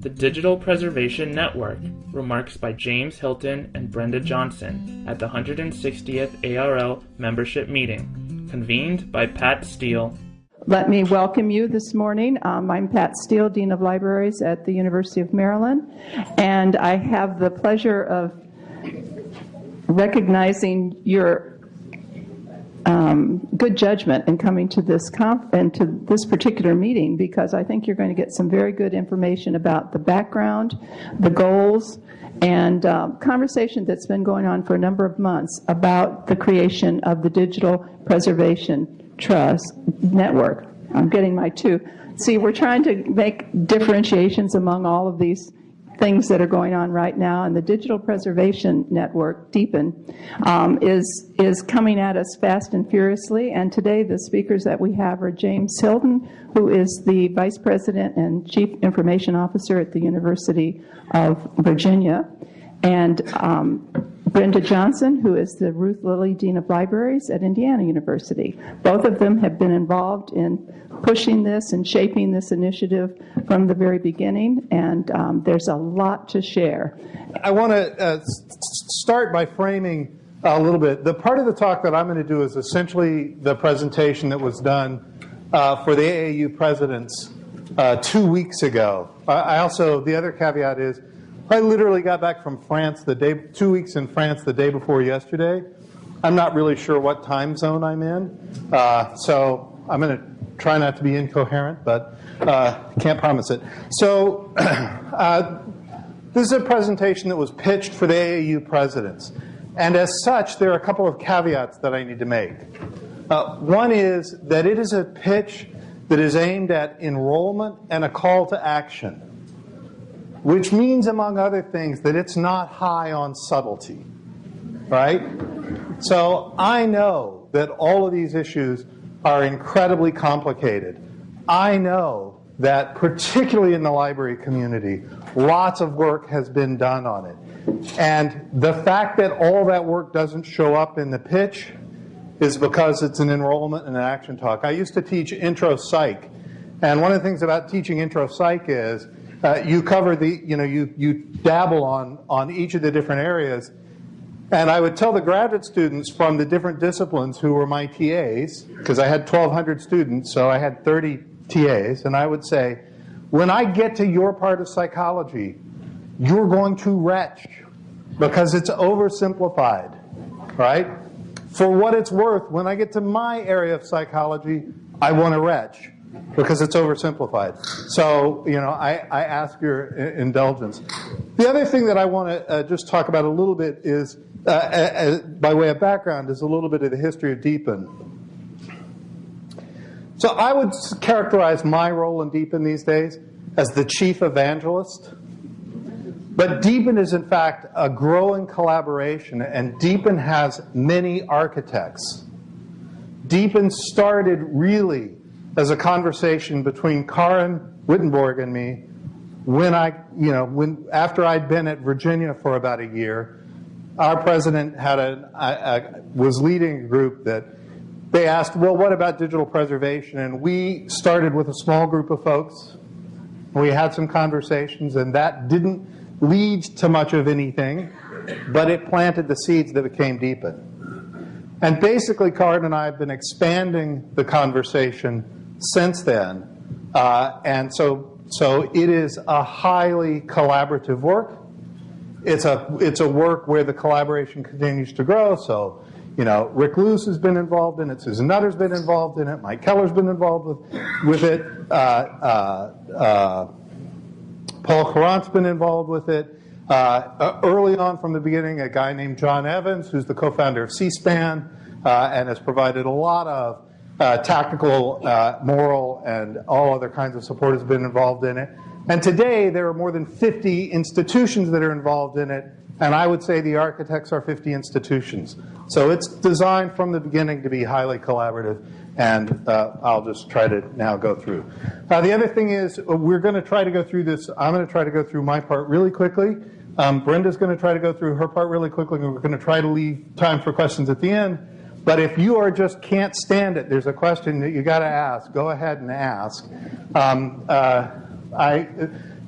The Digital Preservation Network, remarks by James Hilton and Brenda Johnson at the 160th ARL membership meeting, convened by Pat Steele. Let me welcome you this morning. Um, I'm Pat Steele, Dean of Libraries at the University of Maryland, and I have the pleasure of recognizing your um, good judgment in coming to this conf- and to this particular meeting because I think you're going to get some very good information about the background, the goals, and um, conversation that's been going on for a number of months about the creation of the Digital Preservation Trust Network. I'm getting my two. See, we're trying to make differentiations among all of these things that are going on right now, and the Digital Preservation Network, DPEN, um, is, is coming at us fast and furiously. And today the speakers that we have are James Hilton, who is the Vice President and Chief Information Officer at the University of Virginia, and um, Brenda Johnson, who is the Ruth Lilly Dean of Libraries at Indiana University. Both of them have been involved in pushing this and shaping this initiative from the very beginning, and um, there's a lot to share. I want to uh, start by framing a little bit. The part of the talk that I'm going to do is essentially the presentation that was done uh, for the AAU presidents uh, two weeks ago. I also, the other caveat is, I literally got back from France the day, two weeks in France the day before yesterday. I'm not really sure what time zone I'm in, uh, so I'm going to try not to be incoherent, but uh, can't promise it. So uh, this is a presentation that was pitched for the AAU presidents. And as such, there are a couple of caveats that I need to make. Uh, one is that it is a pitch that is aimed at enrollment and a call to action, which means, among other things, that it's not high on subtlety, right? So I know that all of these issues are incredibly complicated. I know that particularly in the library community, lots of work has been done on it. And the fact that all that work doesn't show up in the pitch is because it's an enrollment and an action talk. I used to teach intro psych. And one of the things about teaching intro psych is uh, you cover the, you know, you, you dabble on, on each of the different areas and I would tell the graduate students from the different disciplines who were my TAs, because I had 1,200 students, so I had 30 TAs, and I would say, when I get to your part of psychology, you're going to retch because it's oversimplified, right? For what it's worth, when I get to my area of psychology, I want to retch because it's oversimplified. So, you know, I, I ask your indulgence. The other thing that I want to uh, just talk about a little bit is, uh, uh, by way of background, is a little bit of the history of DPEN. So I would characterize my role in DPEN these days as the chief evangelist. But DPEN is, in fact, a growing collaboration, and DPEN has many architects. DPEN started really as a conversation between Karin Wittenborg and me when I, you know, when after I'd been at Virginia for about a year, our president had a, was leading a group that they asked, well, what about digital preservation? And we started with a small group of folks. We had some conversations, and that didn't lead to much of anything, but it planted the seeds that became DPEN. And basically, Karin and I have been expanding the conversation since then. Uh, and so, so it is a highly collaborative work. It's a, it's a work where the collaboration continues to grow. So, you know, Rick Luce has been involved in it. Susan Nutter's been involved in it. Mike Keller's been involved with, with it. Uh, uh, uh Paul Courant's been involved with it. Uh, uh, early on from the beginning, a guy named John Evans, who's the co-founder of C-SPAN, and has provided a lot of uh, tactical, uh, moral, and all other kinds of support has been involved in it. And today, there are more than 50 institutions that are involved in it, and I would say the architects are 50 institutions. So it's designed from the beginning to be highly collaborative, and uh, I'll just try to now go through. Uh, the other thing is, uh, we're going to try to go through this. I'm going to try to go through my part really quickly. Um, Brenda's going to try to go through her part really quickly, and we're going to try to leave time for questions at the end. But if you are just can't stand it, there's a question that you got to ask. Go ahead and ask. Um, uh, I,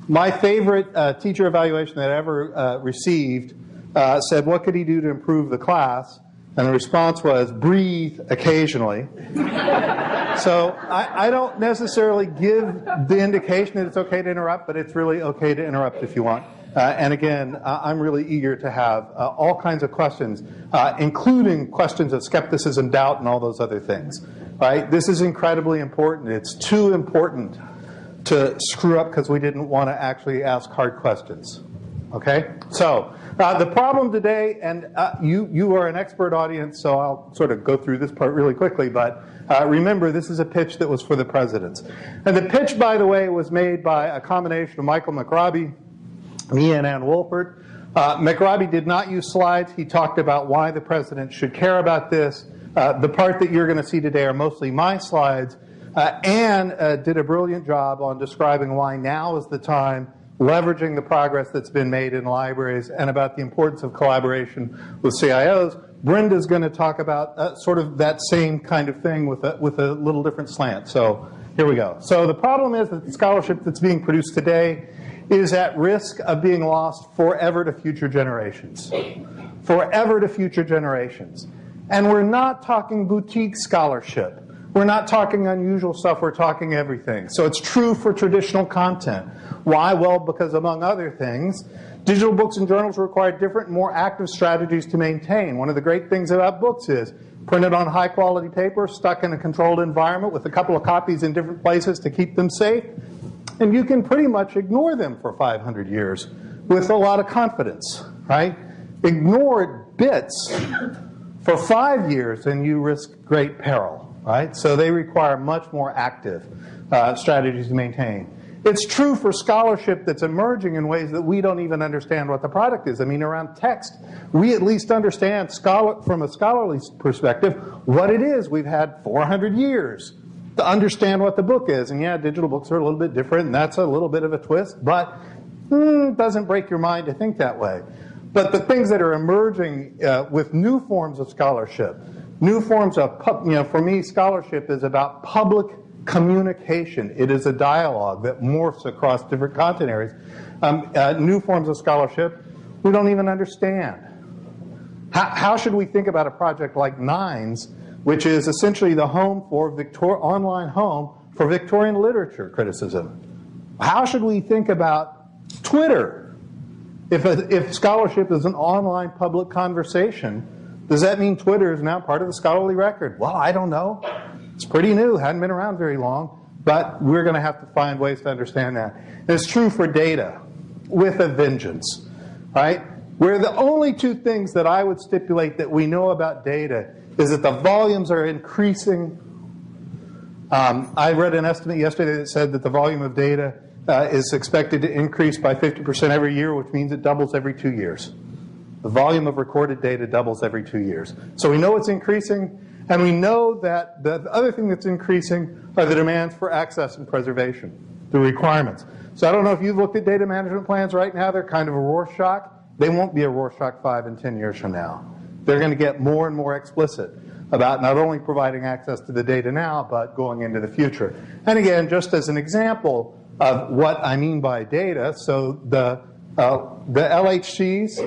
my favorite uh, teacher evaluation that I ever uh, received uh, said, What could he do to improve the class? And the response was, Breathe occasionally. so I, I, don't necessarily give the indication that it's okay to interrupt, but it's really okay to interrupt if you want. Uh, and again, uh, I'm really eager to have uh, all kinds of questions, uh, including questions of skepticism, doubt, and all those other things. Right? This is incredibly important. It's too important to screw up because we didn't want to actually ask hard questions. Okay? So, uh, the problem today, and uh, you, you are an expert audience, so I'll sort of go through this part really quickly, but remember, this is a pitch that was for the presidents. And the pitch, by the way, was made by a combination of Michael McRobbie, me, and Ann Wolpert. Uh, McRobbie did not use slides. He talked about why the president should care about this. Uh, the part that you're going to see today are mostly my slides. Uh, Ann uh, did a brilliant job on describing why now is the time, leveraging the progress that's been made in libraries, and about the importance of collaboration with CIOs. Brenda's going to talk about uh, sort of that same kind of thing with a, with a little different slant. So here we go. So the problem is that the scholarship that's being produced today is at risk of being lost forever to future generations. Forever to future generations. And we're not talking boutique scholarship. We're not talking unusual stuff, we're talking everything. So it's true for traditional content. Why? Well, because among other things, digital books and journals require different, more active strategies to maintain. One of the great things about books is printed on high quality paper, stuck in a controlled environment with a couple of copies in different places to keep them safe. And you can pretty much ignore them for 500 years with a lot of confidence, right? Ignore bits for five years and you risk great peril right? So they require much more active uh, strategies to maintain. It's true for scholarship that's emerging in ways that we don't even understand what the product is. I mean, around text, we at least understand scholar, from a scholarly perspective what it is. We've had 400 years to understand what the book is. And yeah, digital books are a little bit different, and that's a little bit of a twist, but mm, doesn't break your mind to think that way. But the things that are emerging uh, with new forms of scholarship, New forms of, you know, for me, scholarship is about public communication. It is a dialogue that morphs across different content areas. Um, uh, new forms of scholarship we don't even understand. How, how, should we think about a project like Nines, which is essentially the home for Victor online home for Victorian literature criticism? How should we think about Twitter? If, a, if scholarship is an online public conversation, does that mean Twitter is now part of the scholarly record? Well, I don't know. It's pretty new, hadn't been around very long, but we're going to have to find ways to understand that. And it's true for data with a vengeance, right? Where the only two things that I would stipulate that we know about data is that the volumes are increasing. Um, I read an estimate yesterday that said that the volume of data uh, is expected to increase by 50% every year, which means it doubles every two years. The volume of recorded data doubles every two years. So we know it's increasing, and we know that the other thing that's increasing are the demands for access and preservation, the requirements. So I don't know if you've looked at data management plans right now. They're kind of a Rorschach. They won't be a Rorschach 5 and 10 years from now. They're going to get more and more explicit about not only providing access to the data now, but going into the future. And again, just as an example of what I mean by data, so the, uh, the LHCs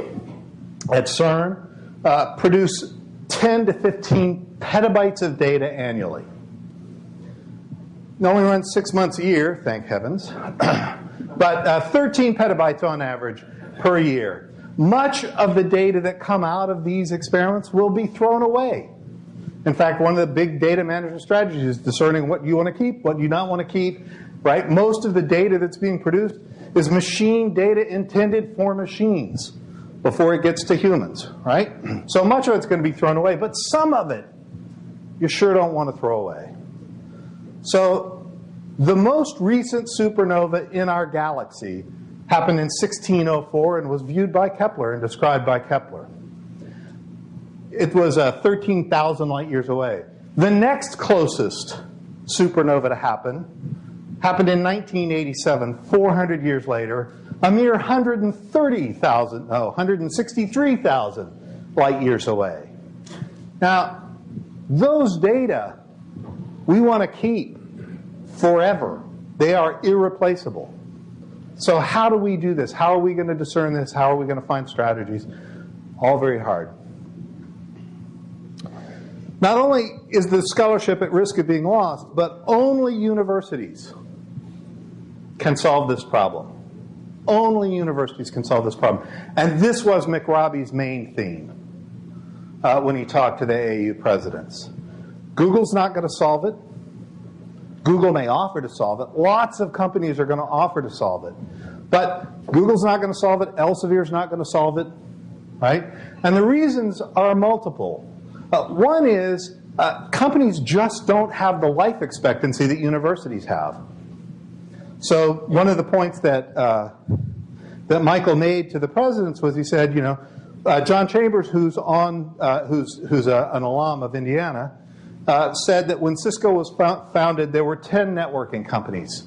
at CERN uh, produce 10 to 15 petabytes of data annually. It only runs six months a year, thank heavens, but uh, 13 petabytes on average per year. Much of the data that come out of these experiments will be thrown away. In fact, one of the big data management strategies is discerning what you want to keep, what you not want to keep, right? Most of the data that's being produced is machine data intended for machines before it gets to humans, right? So much of it's going to be thrown away, but some of it you sure don't want to throw away. So the most recent supernova in our galaxy happened in 1604 and was viewed by Kepler and described by Kepler. It was uh, 13,000 light years away. The next closest supernova to happen happened in 1987, 400 years later, a mere 130,000, no, 163,000 light years away. Now, those data we want to keep forever. They are irreplaceable. So how do we do this? How are we going to discern this? How are we going to find strategies? All very hard. Not only is the scholarship at risk of being lost, but only universities can solve this problem. Only universities can solve this problem. And this was McRobbie's main theme uh, when he talked to the AAU presidents. Google's not going to solve it. Google may offer to solve it. Lots of companies are going to offer to solve it. But Google's not going to solve it. Elsevier's not going to solve it. Right? And the reasons are multiple. Uh, one is uh, companies just don't have the life expectancy that universities have. So one of the points that uh, that Michael made to the presidents was he said, you know, uh, John Chambers, who's on, uh, who's who's a, an alum of Indiana, uh, said that when Cisco was founded, there were 10 networking companies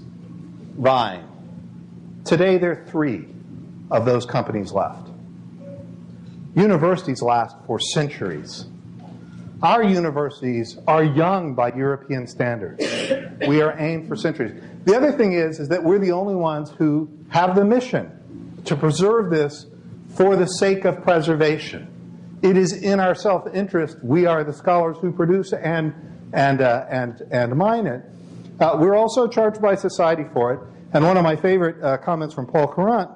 vying. Today, there are three of those companies left. Universities last for centuries. Our universities are young by European standards. We are aimed for centuries. The other thing is, is that we're the only ones who have the mission to preserve this for the sake of preservation. It is in our self-interest. We are the scholars who produce and, and, uh, and, and mine it. Uh, we're also charged by society for it. And one of my favorite uh, comments from Paul Courant,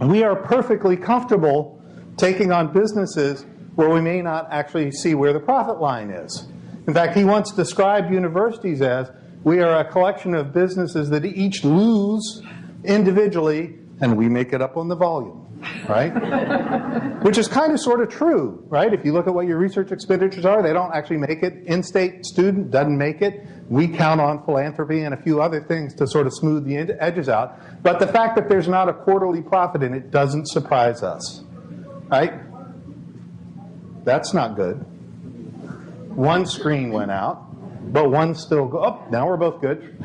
we are perfectly comfortable taking on businesses where we may not actually see where the profit line is. In fact, he once described universities as we are a collection of businesses that each lose individually and we make it up on the volume, right? Which is kind of sort of true, right? If you look at what your research expenditures are, they don't actually make it. In-state student doesn't make it. We count on philanthropy and a few other things to sort of smooth the edges out. But the fact that there's not a quarterly profit in it doesn't surprise us, right? That's not good. One screen went out, but one still go. Oh, now we're both good.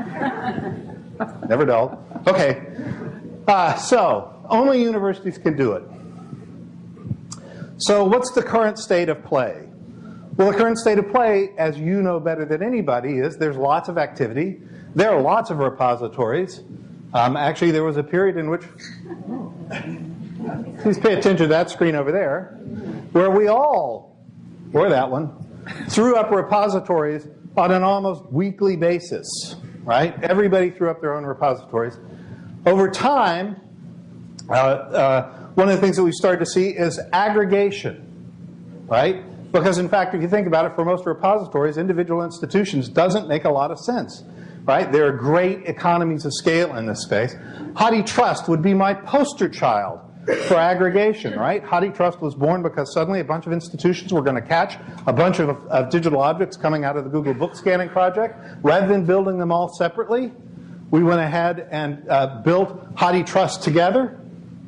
Never dull. Okay. Uh, so, only universities can do it. So, what's the current state of play? Well, the current state of play, as you know better than anybody, is there's lots of activity. There are lots of repositories. Um, actually, there was a period in which, please pay attention to that screen over there, where we all, or that one, threw up repositories on an almost weekly basis, right? Everybody threw up their own repositories. Over time, uh, uh, one of the things that we started to see is aggregation, right? Because in fact, if you think about it, for most repositories, individual institutions doesn't make a lot of sense, right? There are great economies of scale in this space. HathiTrust would be my poster child for aggregation, right? HathiTrust was born because suddenly a bunch of institutions were going to catch a bunch of, of digital objects coming out of the Google Book Scanning project. Rather than building them all separately, we went ahead and uh, built HathiTrust together.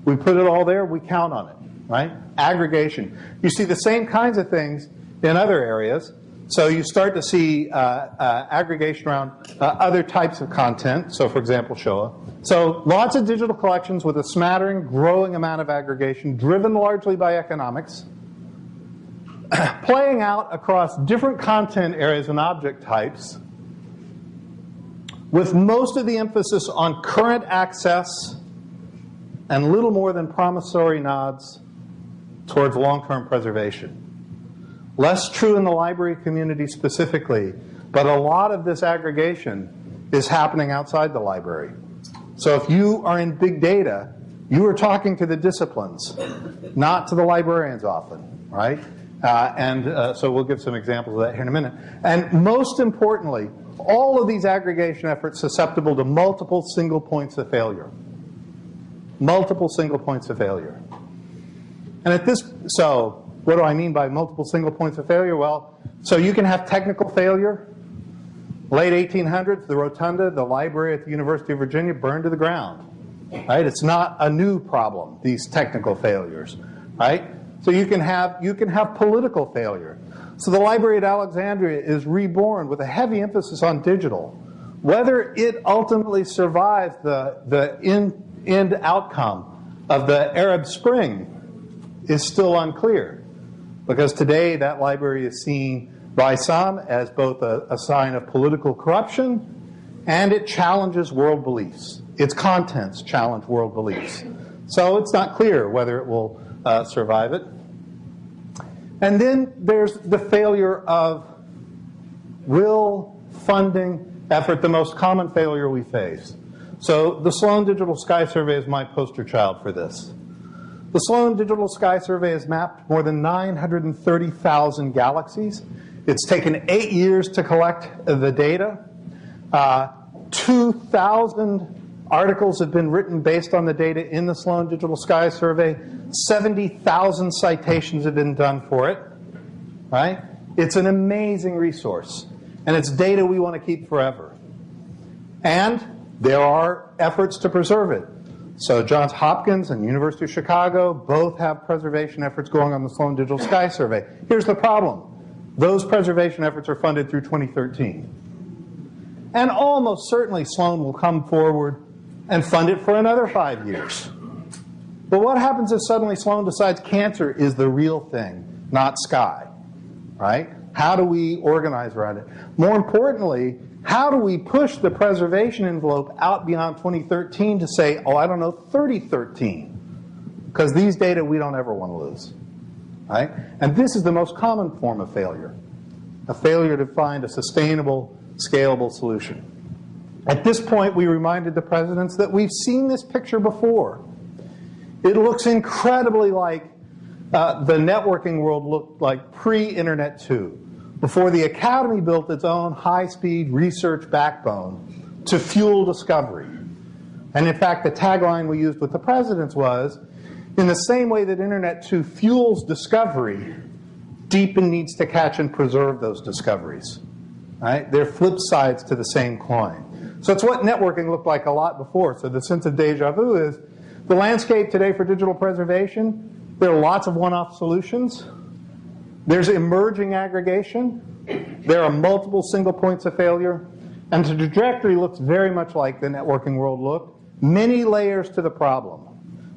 We put it all there. We count on it, right? Aggregation. You see the same kinds of things in other areas. So you start to see uh, uh, aggregation around uh, other types of content. So for example, Shoah. So lots of digital collections with a smattering, growing amount of aggregation, driven largely by economics, playing out across different content areas and object types with most of the emphasis on current access and little more than promissory nods towards long-term preservation. Less true in the library community specifically, but a lot of this aggregation is happening outside the library. So if you are in big data, you are talking to the disciplines, not to the librarians often, right? Uh, and uh, so we'll give some examples of that here in a minute. And most importantly, all of these aggregation efforts susceptible to multiple single points of failure. Multiple single points of failure. And at this, so what do I mean by multiple single points of failure? Well, so you can have technical failure. Late 1800s, the rotunda, the library at the University of Virginia burned to the ground. Right? It's not a new problem, these technical failures. Right? So you can have, you can have political failure. So the library at Alexandria is reborn with a heavy emphasis on digital. Whether it ultimately survives the, the end, end outcome of the Arab Spring is still unclear. Because today that library is seen by some as both a, a sign of political corruption and it challenges world beliefs. its contents challenge world beliefs. So it's not clear whether it will uh, survive it. And then there's the failure of will, funding, effort, the most common failure we face. So the Sloan Digital Sky Survey is my poster child for this. The Sloan Digital Sky Survey has mapped more than 930,000 galaxies. It's taken eight years to collect the data. Uh, 2,000 articles have been written based on the data in the Sloan Digital Sky Survey. 70,000 citations have been done for it. Right? It's an amazing resource. And it's data we want to keep forever. And there are efforts to preserve it. So Johns Hopkins and University of Chicago both have preservation efforts going on the Sloan Digital Sky Survey. Here's the problem. Those preservation efforts are funded through 2013. And almost certainly Sloan will come forward and fund it for another five years. But what happens if suddenly Sloan decides cancer is the real thing, not sky, right? How do we organize around it? More importantly, how do we push the preservation envelope out beyond 2013 to say, oh, I don't know, 3013? Because these data we don't ever want to lose. Right? And this is the most common form of failure, a failure to find a sustainable, scalable solution. At this point, we reminded the presidents that we've seen this picture before. It looks incredibly like uh, the networking world looked like pre-Internet 2 before the Academy built its own high-speed research backbone to fuel discovery. And in fact, the tagline we used with the presidents was, in the same way that Internet 2 fuels discovery, DEEPN needs to catch and preserve those discoveries. Right? They're flip sides to the same coin. So it's what networking looked like a lot before. So the sense of deja vu is the landscape today for digital preservation, there are lots of one-off solutions. There's emerging aggregation. There are multiple single points of failure. And the trajectory looks very much like the networking world looked. Many layers to the problem.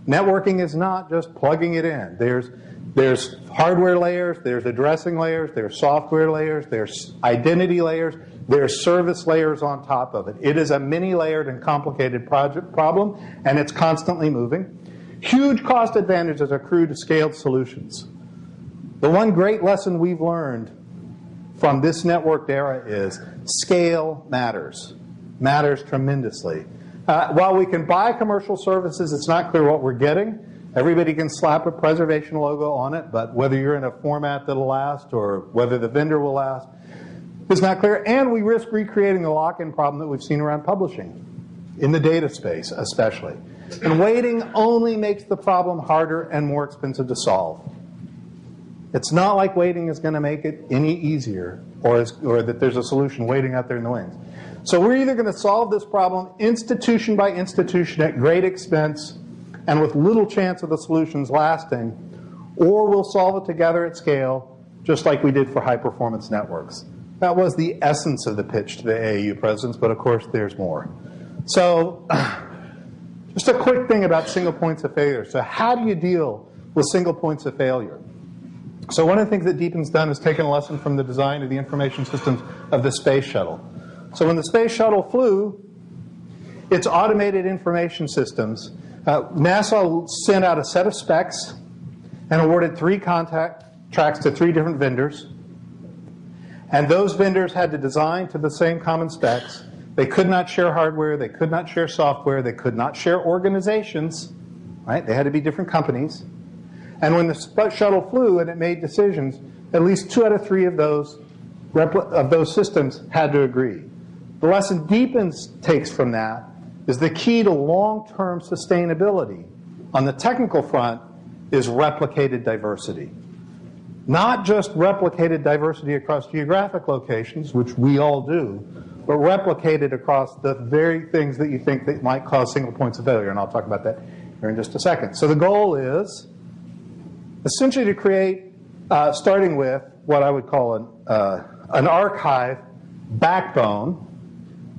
Networking is not just plugging it in. There's, there's hardware layers, there's addressing layers, there's software layers, there's identity layers, there's service layers on top of it. It is a many layered and complicated project problem, and it's constantly moving. Huge cost advantages accrue to scaled solutions. The one great lesson we've learned from this networked era is scale matters, matters tremendously. Uh, while we can buy commercial services, it's not clear what we're getting. Everybody can slap a preservation logo on it, but whether you're in a format that'll last or whether the vendor will last is not clear. And we risk recreating the lock-in problem that we've seen around publishing, in the data space especially. And waiting only makes the problem harder and more expensive to solve. It's not like waiting is going to make it any easier or, is, or that there's a solution waiting out there in the wings. So we're either going to solve this problem institution by institution at great expense and with little chance of the solutions lasting, or we'll solve it together at scale, just like we did for high performance networks. That was the essence of the pitch to the AAU presidents, but of course there's more. So just a quick thing about single points of failure. So how do you deal with single points of failure? So one of the things that DEEPN's done is taken a lesson from the design of the information systems of the space shuttle. So when the space shuttle flew, its automated information systems, uh, NASA sent out a set of specs and awarded three contact tracks to three different vendors. And those vendors had to design to the same common specs. They could not share hardware, they could not share software, they could not share organizations, right? They had to be different companies. And when the shuttle flew and it made decisions, at least two out of three of those, of those systems had to agree. The lesson Deepens takes from that is the key to long-term sustainability on the technical front is replicated diversity. Not just replicated diversity across geographic locations, which we all do, but replicated across the very things that you think that might cause single points of failure, and I'll talk about that here in just a second. So the goal is essentially to create, uh, starting with what I would call an, uh, an archive backbone,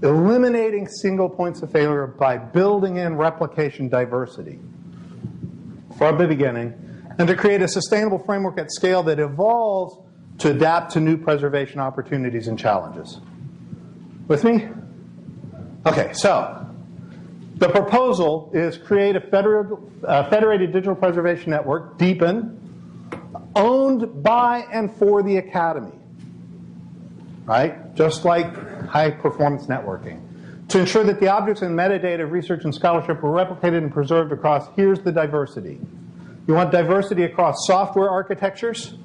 eliminating single points of failure by building in replication diversity from the beginning, and to create a sustainable framework at scale that evolves to adapt to new preservation opportunities and challenges. With me? Okay, so The proposal is create a federal, uh, federated digital preservation network, DEEPN, owned by and for the academy, right? Just like high performance networking. To ensure that the objects and metadata of research and scholarship are replicated and preserved across, here's the diversity. You want diversity across software architectures.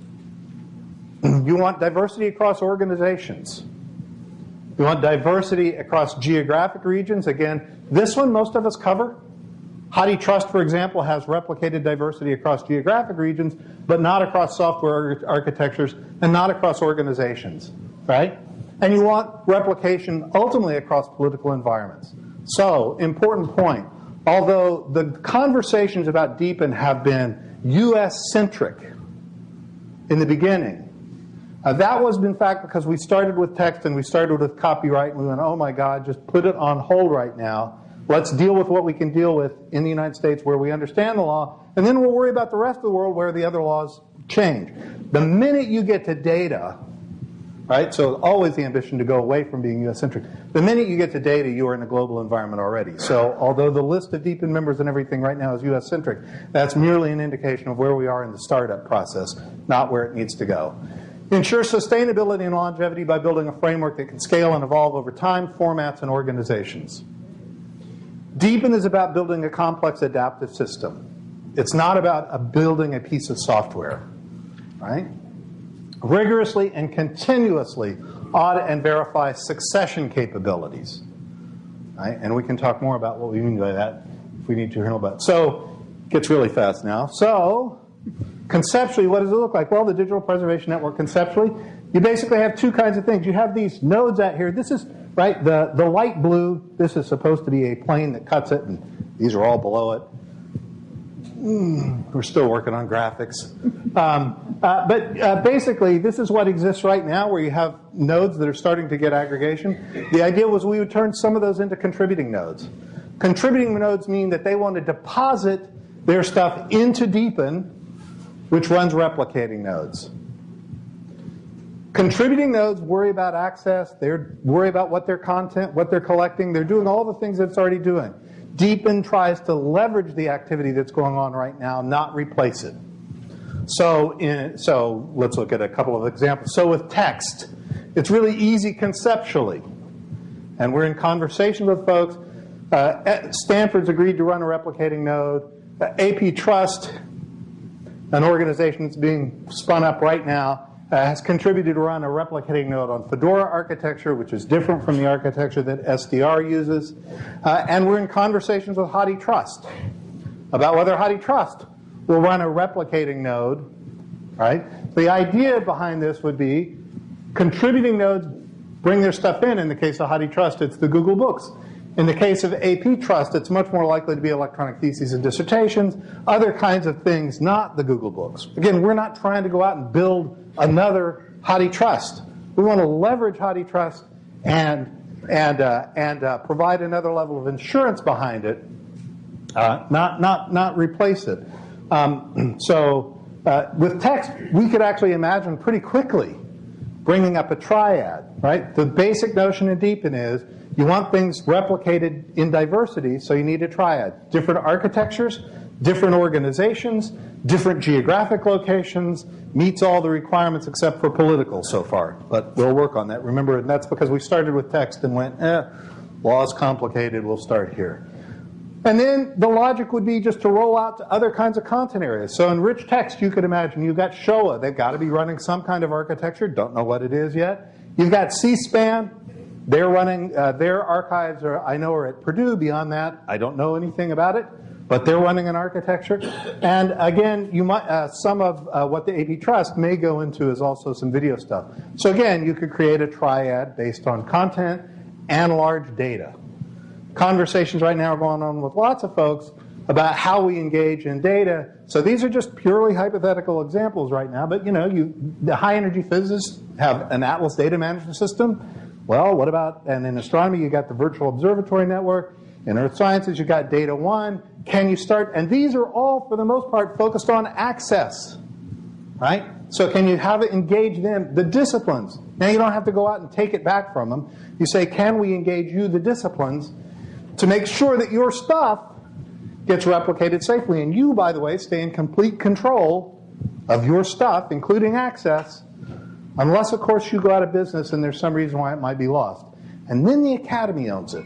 You want diversity across organizations. You want diversity across geographic regions. Again, this one most of us cover. HathiTrust, for example, has replicated diversity across geographic regions, but not across software architectures and not across organizations, right? And you want replication ultimately across political environments. So, important point. Although the conversations about DEEPN have been US-centric in the beginning, uh, that was, in fact, because we started with text and we started with copyright and we went, oh my God, just put it on hold right now. Let's deal with what we can deal with in the United States where we understand the law, and then we'll worry about the rest of the world where the other laws change. The minute you get to data, right? So always the ambition to go away from being US-centric. The minute you get to data, you are in a global environment already. So although the list of DEEPN members and everything right now is US-centric, that's merely an indication of where we are in the startup process, not where it needs to go. Ensure sustainability and longevity by building a framework that can scale and evolve over time, formats, and organizations. DEEPN is about building a complex adaptive system. It's not about building a piece of software, right? rigorously and continuously audit and verify succession capabilities. Right? And we can talk more about what we mean by that if we need to hear about it. So, gets really fast now. So, conceptually, what does it look like? Well, the digital preservation network conceptually, you basically have two kinds of things. You have these nodes out here. This is, right, the, the light blue, this is supposed to be a plane that cuts it, and these are all below it. Mm, we're still working on graphics. Um, uh, but uh, basically, this is what exists right now where you have nodes that are starting to get aggregation. The idea was we would turn some of those into contributing nodes. Contributing nodes mean that they want to deposit their stuff into DEEPN, which runs replicating nodes. Contributing nodes worry about access, they worry about what their content, what they're collecting, they're doing all the things that it's already doing. DEEPN tries to leverage the activity that's going on right now, not replace it. So, in, so let's look at a couple of examples. So with text, it's really easy conceptually. And we're in conversation with folks. Uh, Stanford's agreed to run a replicating node. Uh, APTrust, an organization that's being spun up right now, uh, has contributed to run a replicating node on Fedora architecture, which is different from the architecture that SDR uses. Uh, and we're in conversations with HathiTrust about whether HathiTrust will run a replicating node, right? The idea behind this would be contributing nodes bring their stuff in. In the case of HathiTrust, it's the Google Books. In the case of AP Trust, it's much more likely to be electronic theses and dissertations, other kinds of things, not the Google Books. Again, we're not trying to go out and build another HathiTrust. We want to leverage HathiTrust and and uh, and uh, provide another level of insurance behind it, uh, not not not replace it. Um, so uh, with text, we could actually imagine pretty quickly bringing up a triad. Right. The basic notion in DEEPN is you want things replicated in diversity, so you need a triad. Different architectures, different organizations, different geographic locations, meets all the requirements except for political so far. But we'll work on that. Remember, and that's because we started with text and went, eh, law's complicated, we'll start here. And then the logic would be just to roll out to other kinds of content areas. So in rich text, you could imagine you've got Shoah. They've got to be running some kind of architecture. Don't know what it is yet. You've got C-SPAN. They're running, uh, their archives are, I know, are at Purdue. Beyond that, I don't know anything about it, but they're running an architecture. And again, you might, uh, some of uh, what the AP Trust may go into is also some video stuff. So again, you could create a triad based on content and large data. Conversations right now are going on with lots of folks about how we engage in data. So these are just purely hypothetical examples right now, but you know, you, the high energy physicists have an Atlas data management system well, what about, and in astronomy, you got the virtual observatory network. In earth sciences, you got DataONE. Can you start, and these are all, for the most part, focused on access, right? So can you have it engage them, the disciplines? Now you don't have to go out and take it back from them. You say, can we engage you, the disciplines? to make sure that your stuff gets replicated safely. And you, by the way, stay in complete control of your stuff, including access, unless, of course, you go out of business and there's some reason why it might be lost. And then the academy owns it.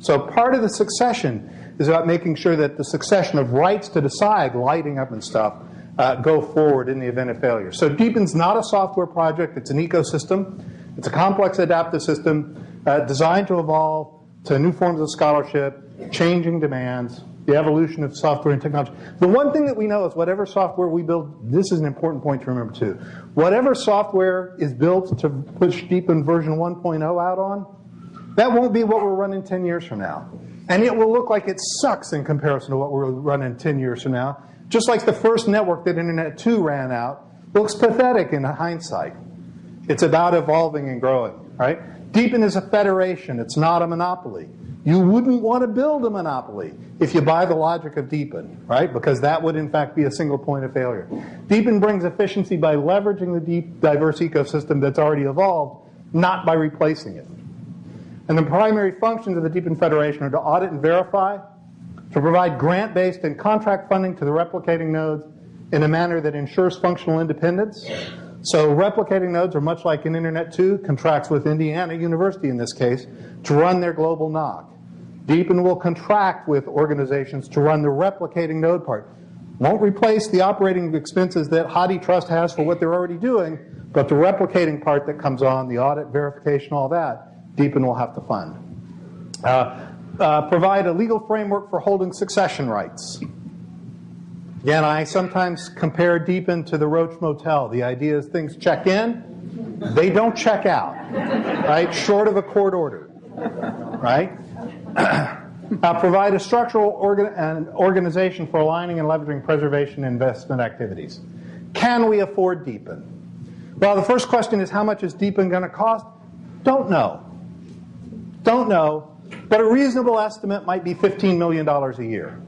So part of the succession is about making sure that the succession of rights to decide, lighting up and stuff, uh, go forward in the event of failure. So DEEPIN's not a software project, it's an ecosystem. It's a complex adaptive system uh, designed to evolve to new forms of scholarship, changing demands, the evolution of software and technology. The one thing that we know is whatever software we build, this is an important point to remember too. Whatever software is built to push DEEPIN version 1.0 out on, that won't be what we're running 10 years from now. And it will look like it sucks in comparison to what we're running 10 years from now. Just like the first network that Internet 2 ran out looks pathetic in hindsight. It's about evolving and growing, right? DEEPIN is a federation. It's not a monopoly. You wouldn't want to build a monopoly if you buy the logic of DEEPIN, right? Because that would, in fact, be a single point of failure. DEEPIN brings efficiency by leveraging the deep, diverse ecosystem that's already evolved, not by replacing it. And the primary functions of the DEEPIN Federation are to audit and verify, to provide grant-based and contract funding to the replicating nodes in a manner that ensures functional independence. So replicating nodes are much like an Internet 2 contracts with Indiana University in this case to run their global NOC. DEEPIN will contract with organizations to run the replicating node part. Won't replace the operating expenses that HathiTrust has for what they're already doing, but the replicating part that comes on, the audit, verification, all that, DEEPIN will have to fund. Uh, uh, provide a legal framework for holding succession rights. Again, I sometimes compare DEEPIN to the Roach Motel. The idea is things check in, they don't check out, right? Short of a court order, right? uh, provide a structural organ an organization for aligning and leveraging preservation investment activities. Can we afford DEEPIN? Well, the first question is how much is DEEPIN going to cost? Don't know. Don't know. But a reasonable estimate might be $15 million a year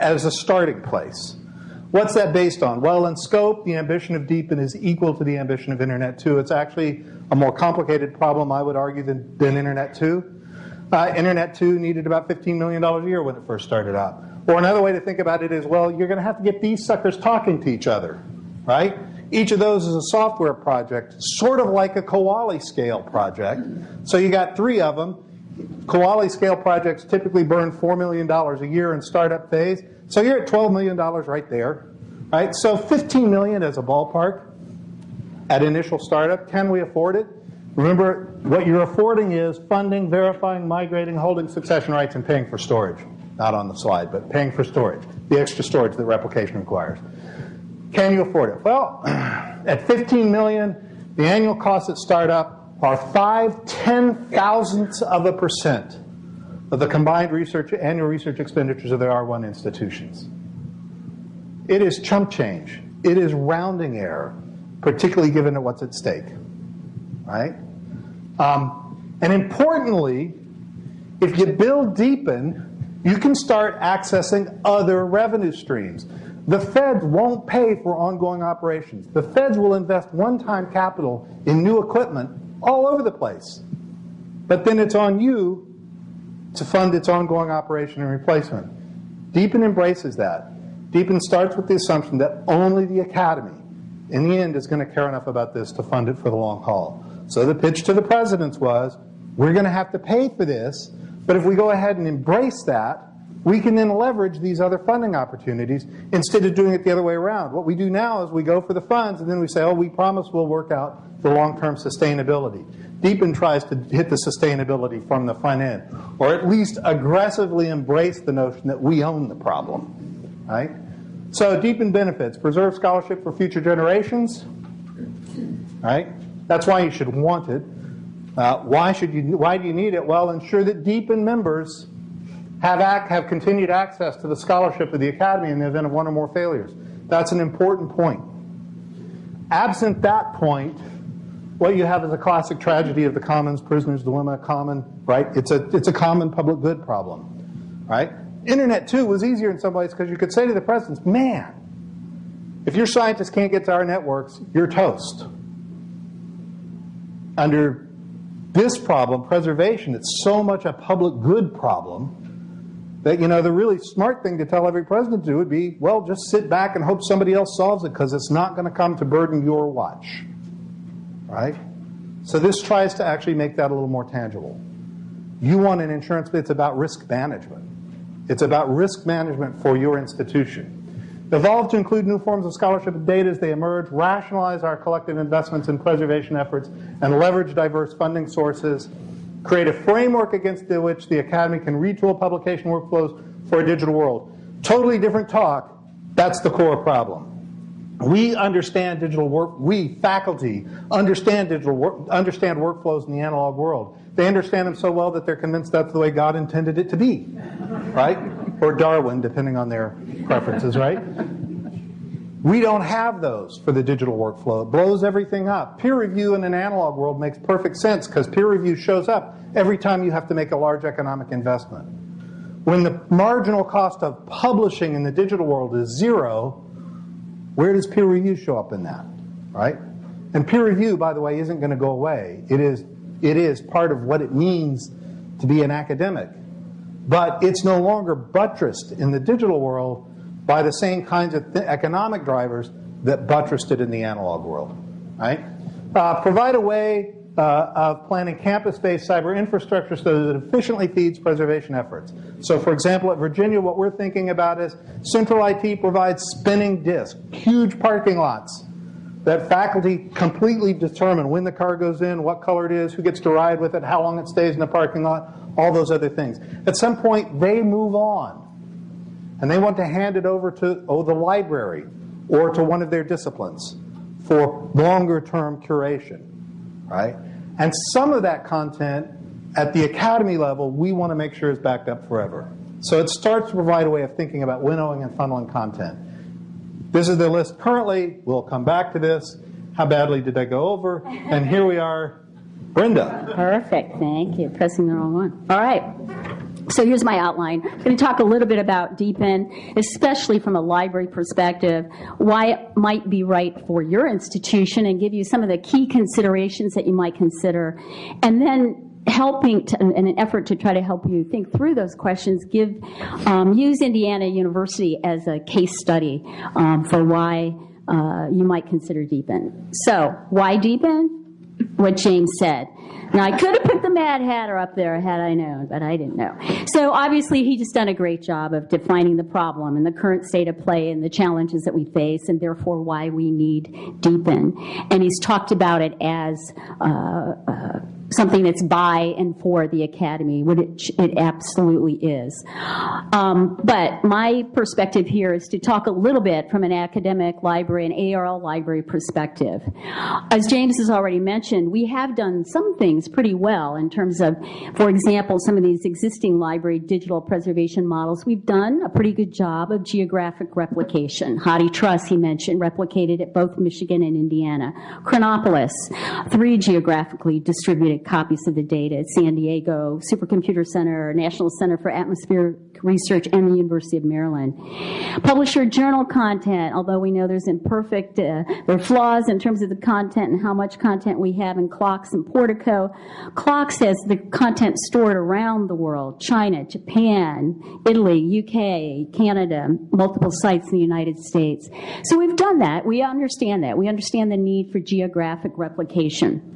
as a starting place. What's that based on? Well, in scope, the ambition of DEEPIN is equal to the ambition of Internet 2. It's actually a more complicated problem, I would argue, than, than Internet 2. Uh, Internet 2 needed about $15 million a year when it first started out. Or another way to think about it is, well, you're going to have to get these suckers talking to each other, right? Each of those is a software project, sort of like a Kuali scale project. So you got three of them. Kuali scale projects typically burn $4 million a year in startup phase. So you're at $12 million right there, right? So 15 million as a ballpark at initial startup. Can we afford it? Remember, what you're affording is funding, verifying, migrating, holding succession rights, and paying for storage. Not on the slide, but paying for storage, the extra storage that replication requires. Can you afford it? Well, at 15 million, the annual costs at startup are five ten thousandths of a percent of the combined research annual research expenditures of the R1 institutions. It is chump change. It is rounding error, particularly given what's at stake right? Um, and importantly, if you build deepen, you can start accessing other revenue streams. The feds won't pay for ongoing operations. The feds will invest one-time capital in new equipment all over the place. But then it's on you to fund its ongoing operation and replacement. DEEPIN embraces that. DEEPIN starts with the assumption that only the academy, in the end, is going to care enough about this to fund it for the long haul. So the pitch to the presidents was, we're going to have to pay for this, but if we go ahead and embrace that, we can then leverage these other funding opportunities instead of doing it the other way around. What we do now is we go for the funds and then we say, oh, we promise we'll work out the long-term sustainability. DEEPIN tries to hit the sustainability from the front end, or at least aggressively embrace the notion that we own the problem, right? So DEEPIN benefits, preserve scholarship for future generations, right? That's why you should want it. Uh, why should you? Why do you need it? Well, ensure that DEEPIN members have ac have continued access to the scholarship of the academy in the event of one or more failures. That's an important point. Absent that point, what you have is a classic tragedy of the commons, prisoner's dilemma, common, right? It's a it's a common public good problem, right? Internet 2, was easier in some ways because you could say to the presidents, man, if your scientists can't get to our networks, you're toast under this problem, preservation, it's so much a public good problem, that, you know, the really smart thing to tell every president to do would be, well, just sit back and hope somebody else solves it because it's not going to come to burden your watch. Right? So this tries to actually make that a little more tangible. You want an insurance, but it's about risk management. It's about risk management for your institution. Evolve to include new forms of scholarship and data as they emerge, rationalize our collective investments in preservation efforts, and leverage diverse funding sources, create a framework against which the Academy can retool publication workflows for a digital world. Totally different talk. That's the core problem. We understand digital work, we, faculty, understand digital work, understand workflows in the analog world. They understand them so well that they're convinced that's the way God intended it to be, right? Or Darwin, depending on their preferences, right? We don't have those for the digital workflow. It blows everything up. Peer review in an analog world makes perfect sense because peer review shows up every time you have to make a large economic investment. When the marginal cost of publishing in the digital world is zero, where does peer review show up in that, right? And peer review, by the way, isn't going to go away. It is, it is part of what it means to be an academic. But it's no longer buttressed in the digital world by the same kinds of economic drivers that buttressed it in the analog world, right? Uh, provide a way uh, of planning campus-based cyber infrastructure so that it efficiently feeds preservation efforts. So for example, at Virginia, what we're thinking about is Central IT provides spinning disk, huge parking lots that faculty completely determine when the car goes in, what color it is, who gets to ride with it, how long it stays in the parking lot, all those other things. At some point, they move on. And they want to hand it over to, oh, the library or to one of their disciplines for longer term curation right? And some of that content at the academy level, we want to make sure is backed up forever. So it starts to provide a way of thinking about winnowing and funneling content. This is the list currently. We'll come back to this. How badly did I go over? And here we are, Brenda. Perfect, thank you. Pressing the wrong one. All right. So here's my outline. I'm going to talk a little bit about DEEPIN, especially from a library perspective, why it might be right for your institution, and give you some of the key considerations that you might consider. And then helping to, in an effort to try to help you think through those questions, give um, use Indiana University as a case study um, for why uh, you might consider DEEPIN. So why DEEPIN? What James said. Now, I could have put the Mad Hatter up there had I known, but I didn't know. So obviously, he just done a great job of defining the problem and the current state of play and the challenges that we face, and therefore why we need DEEPIN. And he's talked about it as uh, uh, something that's by and for the academy, which it absolutely is. Um, but my perspective here is to talk a little bit from an academic library, an ARL library perspective. As James has already mentioned, we have done some things pretty well in terms of, for example, some of these existing library digital preservation models. We've done a pretty good job of geographic replication. HathiTrust, he mentioned, replicated at both Michigan and Indiana. Chronopolis, three geographically distributed copies of the data at San Diego Supercomputer Center, National Center for Atmospheric Research, and the University of Maryland. Publisher journal content, although we know there's imperfect, uh, there are flaws in terms of the content and how much content we have in CLOCKSS and Portico. CLOCKSS has the content stored around the world, China, Japan, Italy, UK, Canada, multiple sites in the United States. So we've done that. We understand that. We understand the need for geographic replication.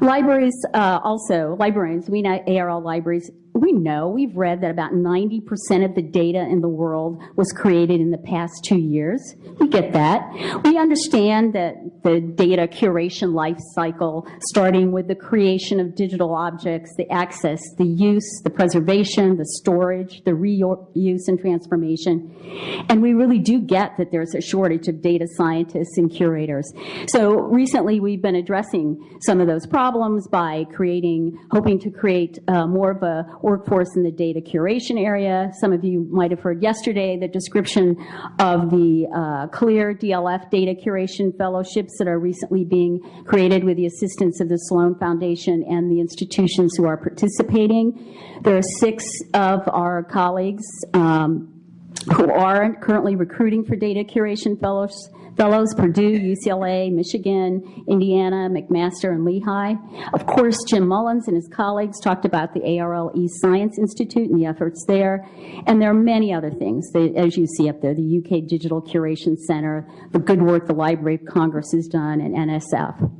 Libraries uh, also, librarians, we know ARL libraries we know, we've read that about 90% of the data in the world was created in the past two years. We get that. We understand that the data curation life cycle, starting with the creation of digital objects, the access, the use, the preservation, the storage, the reuse and transformation. And we really do get that there's a shortage of data scientists and curators. So recently we've been addressing some of those problems by creating, hoping to create uh, more of a workforce in the data curation area. Some of you might have heard yesterday the description of the uh, CLIR DLF data curation fellowships that are recently being created with the assistance of the Sloan Foundation and the institutions who are participating. There are six of our colleagues um, who are currently recruiting for data curation fellows, fellows, Purdue, UCLA, Michigan, Indiana, McMaster, and Lehigh. Of course, Jim Mullins and his colleagues talked about the ARL Science Institute and the efforts there. And there are many other things, that, as you see up there, the UK Digital Curation Center, the good work the Library of Congress has done, and NSF.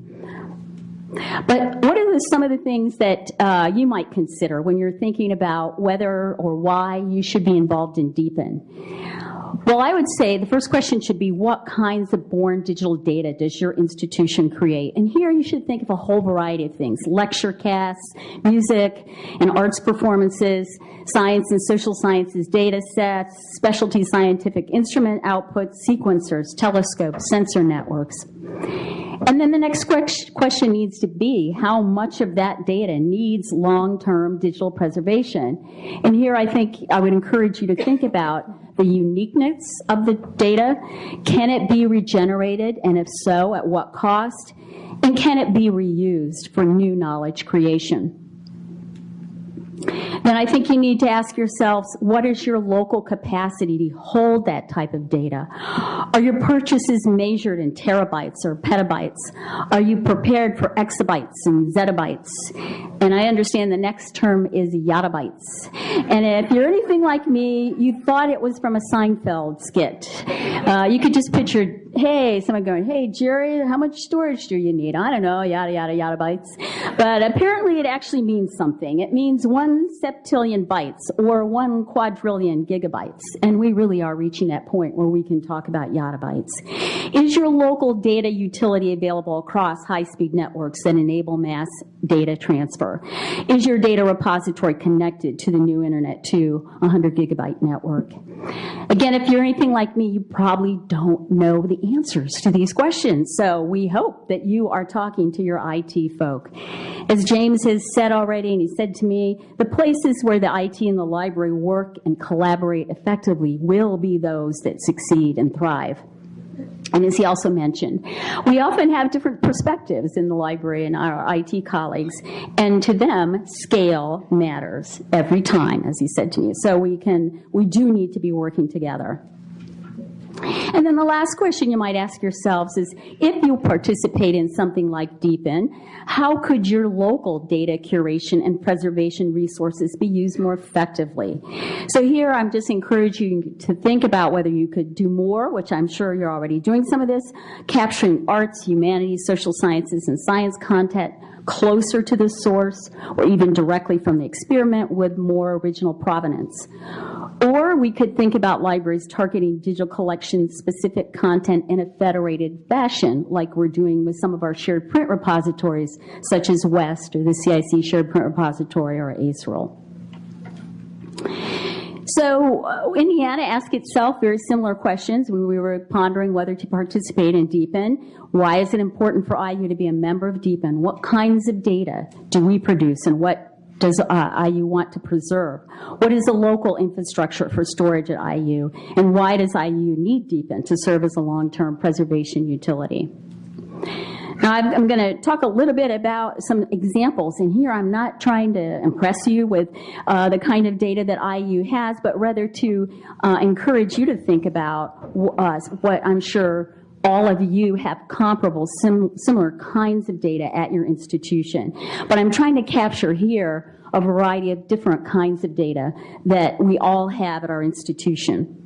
But what are the, some of the things that uh, you might consider when you're thinking about whether or why you should be involved in DEEPN? Well, I would say the first question should be what kinds of born digital data does your institution create? And here you should think of a whole variety of things, lecture casts, music and arts performances, science and social sciences data sets, specialty scientific instrument outputs, sequencers, telescopes, sensor networks. And then the next question needs to be how much of that data needs long-term digital preservation? And here I think I would encourage you to think about the uniqueness of the data. Can it be regenerated? And if so, at what cost? And can it be reused for new knowledge creation? Then I think you need to ask yourselves, what is your local capacity to hold that type of data? Are your purchases measured in terabytes or petabytes? Are you prepared for exabytes and zettabytes? And I understand the next term is yottabytes. And if you're anything like me, you thought it was from a Seinfeld skit. Uh, you could just picture, hey, someone going, hey, Jerry, how much storage do you need? I don't know, yada, yada, yada bytes. But apparently it actually means something. It means one septillion bytes or one quadrillion gigabytes. And we really are reaching that point where we can talk about yottabytes. Is your local data utility available across high-speed networks that enable mass data transfer? Is your data repository connected to the new Internet 2 100 gigabyte network? Again, if you're anything like me, you probably don't know the answers to these questions. So we hope that you are talking to your IT folk. As James has said already, and he said to me, the places where the IT and the library work and collaborate effectively will be those that succeed and thrive. And as he also mentioned, we often have different perspectives in the library and our IT colleagues, and to them, scale matters every time, as he said to me. So we can, we do need to be working together. And then the last question you might ask yourselves is, if you participate in something like DEEPN, how could your local data curation and preservation resources be used more effectively? So here I'm just encouraging you to think about whether you could do more, which I'm sure you're already doing some of this, capturing arts, humanities, social sciences, and science content closer to the source or even directly from the experiment with more original provenance. Or we could think about libraries targeting digital collection specific content in a federated fashion, like we're doing with some of our shared print repositories, such as WEST or the CIC Shared Print Repository or ASERL. So uh, Indiana asked itself very similar questions when we were pondering whether to participate in DEEPN. Why is it important for IU to be a member of DEEPN? What kinds of data do we produce and what does uh, IU want to preserve? What is the local infrastructure for storage at IU? And why does IU need DEEPN to serve as a long-term preservation utility? Now, I'm, going to talk a little bit about some examples, and here I'm not trying to impress you with uh, the kind of data that IU has, but rather to uh, encourage you to think about uh, what I'm sure all of you have comparable, sim similar kinds of data at your institution. But I'm trying to capture here a variety of different kinds of data that we all have at our institution.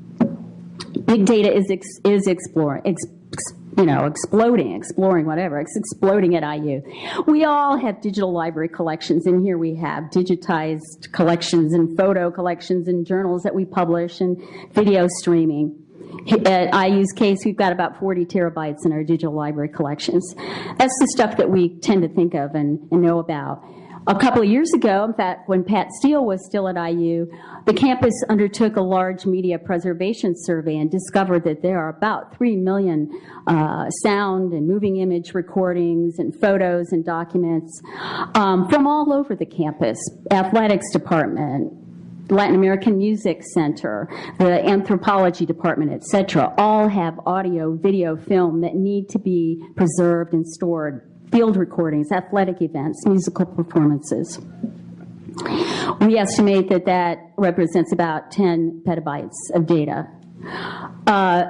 Big data is, ex is exploring, ex you know, exploding, exploring, whatever. It's exploding at IU. We all have digital library collections, and here we have digitized collections and photo collections and journals that we publish and video streaming. At IU's case, we've got about 40 terabytes in our digital library collections. That's the stuff that we tend to think of and, and know about. A couple of years ago, in fact, when Pat Steele was still at IU, the campus undertook a large media preservation survey and discovered that there are about 3 million uh, sound and moving image recordings and photos and documents um, from all over the campus, athletics department, Latin American Music Center, the anthropology department, et cetera, all have audio, video, film that need to be preserved and stored field recordings, athletic events, musical performances. We estimate that that represents about 10 petabytes of data. Uh,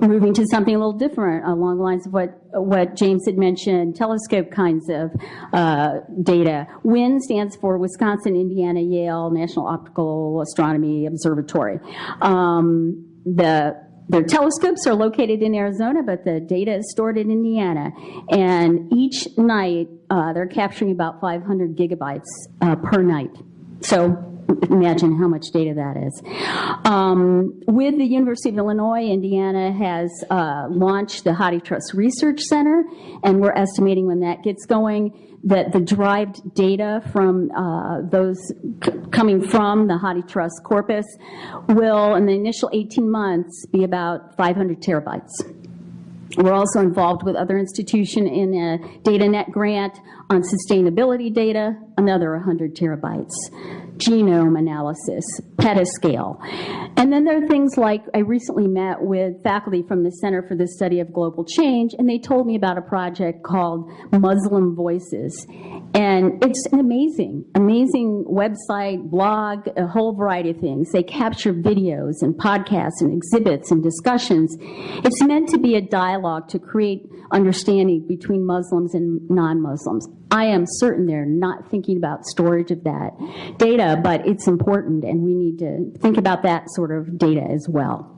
moving to something a little different along the lines of what, what James had mentioned, telescope kinds of uh, data. WIYN stands for Wisconsin, Indiana, Yale National Optical Astronomy Observatory. Um, the their telescopes are located in Arizona, but the data is stored in Indiana. And each night, uh, they're capturing about 500 gigabytes uh, per night. So imagine how much data that is. Um, with the University of Illinois, Indiana has uh, launched the HathiTrust Research Center, and we're estimating when that gets going that the derived data from uh, those coming from the HathiTrust corpus will, in the initial 18 months, be about 500 terabytes. We're also involved with other institution in a DataNet grant on sustainability data, another 100 terabytes genome analysis, petascale. And then there are things like I recently met with faculty from the Center for the Study of Global Change, and they told me about a project called Muslim Voices. And it's an amazing, amazing website, blog, a whole variety of things. They capture videos and podcasts and exhibits and discussions. It's meant to be a dialogue to create understanding between Muslims and non-Muslims. I am certain they're not thinking about storage of that data, but it's important and we need to think about that sort of data as well.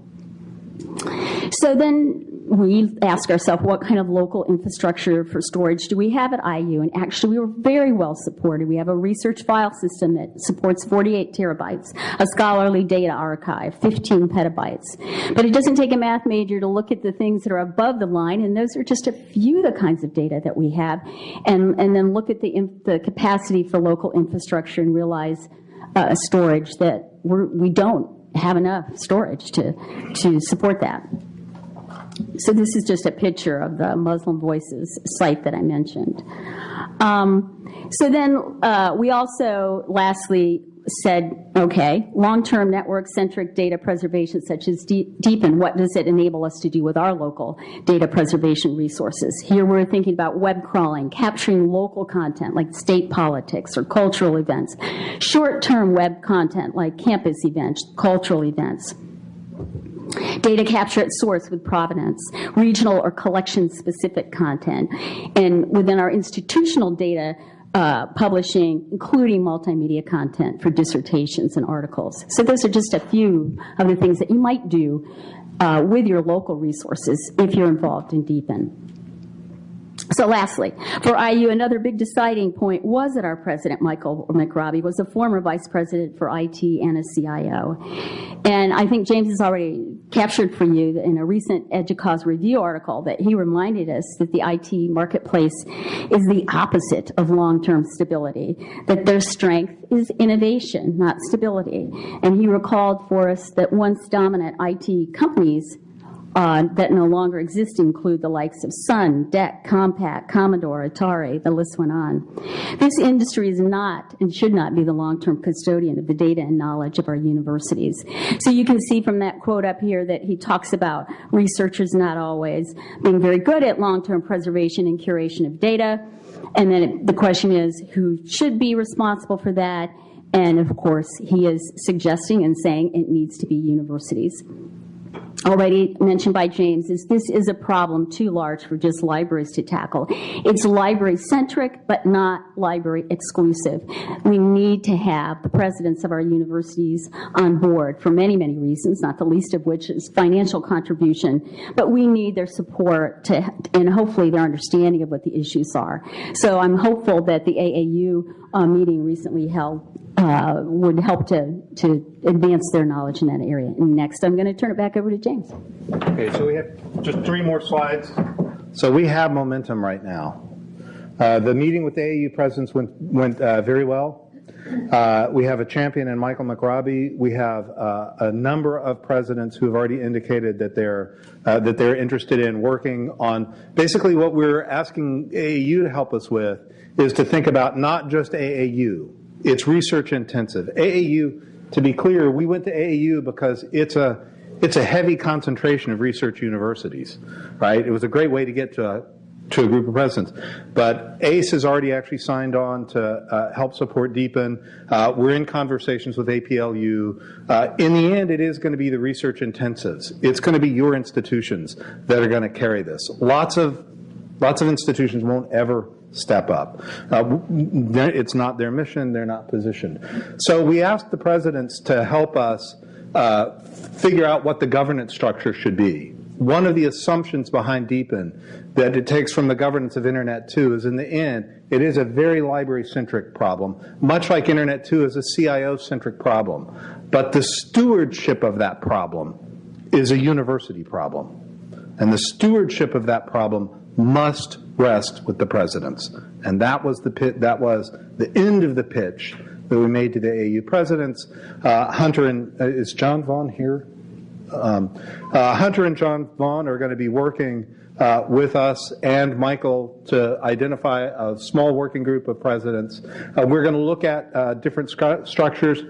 So then we ask ourselves what kind of local infrastructure for storage do we have at IU? And actually, we were very well supported. We have a research file system that supports 48 terabytes, a scholarly data archive, 15 petabytes. But it doesn't take a math major to look at the things that are above the line, and those are just a few of the kinds of data that we have, and, and then look at the, the capacity for local infrastructure and realize uh, storage that we're, we don't have enough storage to, to support that. So this is just a picture of the Muslim Voices site that I mentioned. Um, so then uh, we also, lastly, said, okay, long-term network-centric data preservation such as DEEPN, what does it enable us to do with our local data preservation resources? Here we're thinking about web crawling, capturing local content like state politics or cultural events, short-term web content like campus events, cultural events, data capture at source with provenance, regional or collection-specific content, and within our institutional data, uh, publishing, including multimedia content for dissertations and articles. So those are just a few of the things that you might do uh, with your local resources if you're involved in DEEPN. So lastly, for IU, another big deciding point was that our president, Michael McRobbie, was a former vice president for IT and a CIO. And I think James has already captured for you in a recent EDUCAUSE review article that he reminded us that the IT marketplace is the opposite of long-term stability, that their strength is innovation, not stability. And he recalled for us that once dominant IT companies Uh, that no longer exist include the likes of Sun, DEC, Compaq, Commodore, Atari, the list went on. This industry is not and should not be the long-term custodian of the data and knowledge of our universities. So you can see from that quote up here that he talks about researchers not always being very good at long-term preservation and curation of data. And then it, the question is who should be responsible for that? And of course, he is suggesting and saying it needs to be universities already mentioned by James, is this is a problem too large for just libraries to tackle. It's library-centric, but not library-exclusive. We need to have the presidents of our universities on board for many, many reasons, not the least of which is financial contribution, but we need their support to, and hopefully their understanding of what the issues are. So I'm hopeful that the AAU uh, meeting recently held uh, would help to, to advance their knowledge in that area. And next, I'm going to turn it back over to James. Okay, so we have just three more slides. So we have momentum right now. Uh, the meeting with the AAU presidents went, went uh, very well. Uh, we have a champion in Michael McRobbie. We have uh, a number of presidents who have already indicated that they're uh, that they're interested in working on basically what we're asking AAU to help us with is to think about not just AAU, it's research intensive. AAU, to be clear, we went to AAU because it's a it's a heavy concentration of research universities, right? It was a great way to get to a, to a group of presidents. But ACE has already actually signed on to uh, help support Deepen. Uh, we're in conversations with APLU. Uh, in the end, it is going to be the research intensives. It's going to be your institutions that are going to carry this. Lots of lots of institutions won't ever step up. Uh, it's not their mission. They're not positioned. So we asked the presidents to help us uh, figure out what the governance structure should be one of the assumptions behind Deepen that it takes from the governance of Internet 2 is in the end, it is a very library-centric problem, much like Internet 2 is a CIO-centric problem. But the stewardship of that problem is a university problem. And the stewardship of that problem must rest with the presidents. And that was the pit, that was the end of the pitch that we made to the AU presidents. Uh, Hunter and, uh, is John Vaughn here? Um, uh, Hunter and John Vaughn are going to be working uh, with us and Michael to identify a small working group of presidents. Uh, we're going to look at uh, different structures.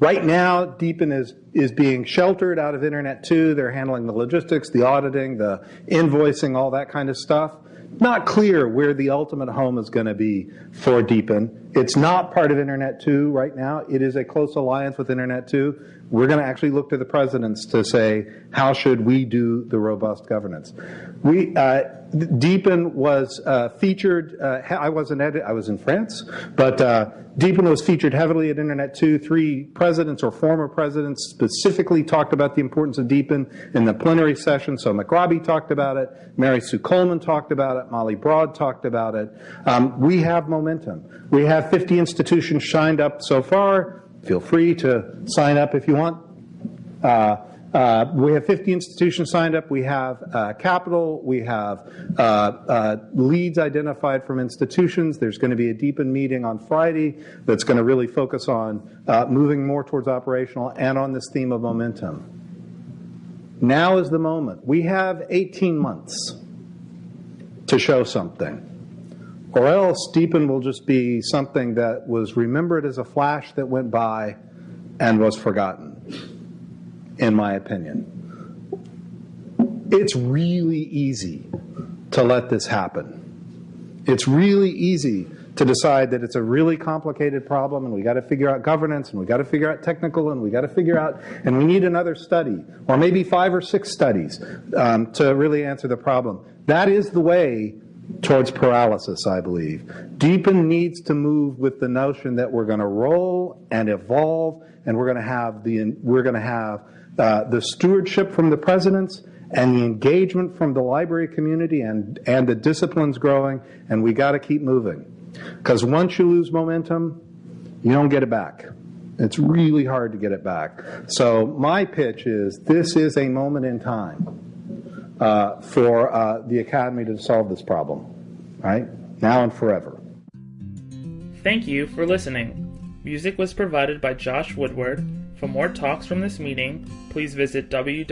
Right now, Deepin is, is being sheltered out of Internet 2. They're handling the logistics, the auditing, the invoicing, all that kind of stuff. Not clear where the ultimate home is going to be for Deepin. It's not part of Internet 2 right now. It is a close alliance with Internet 2 we're going to actually look to the presidents to say, how should we do the robust governance? We, uh, Deepen was uh, featured, uh, I wasn't at it, I was in France, but uh, Deepen was featured heavily at Internet 2. Three presidents or former presidents specifically talked about the importance of Deepen in the plenary session. So McRobbie talked about it, Mary Sue Coleman talked about it, Molly Broad talked about it. Um, we have momentum. We have 50 institutions signed up so far. Feel free to sign up if you want. Uh, uh, we have 50 institutions signed up. We have uh, capital. We have uh, uh, leads identified from institutions. There's going to be a Deepen meeting on Friday that's going to really focus on uh, moving more towards operational and on this theme of momentum. Now is the moment. We have 18 months to show something. Or else Deepen will just be something that was remembered as a flash that went by and was forgotten, in my opinion. It's really easy to let this happen. It's really easy to decide that it's a really complicated problem and we got to figure out governance and we got to figure out technical and we got to figure out and we need another study or maybe five or six studies um, to really answer the problem. That is the way towards paralysis, I believe. Deepen needs to move with the notion that we're going to roll and evolve, and we're going to have the we're going to have uh, the stewardship from the presidents and the engagement from the library community and and the disciplines growing, and we got to keep moving, because once you lose momentum, you don't get it back. It's really hard to get it back. So my pitch is this is a moment in time uh, for uh, the Academy to solve this problem, right? Now and forever. Thank you for listening. Music was provided by Josh Woodward. For more talks from this meeting, please visit www.arl.org.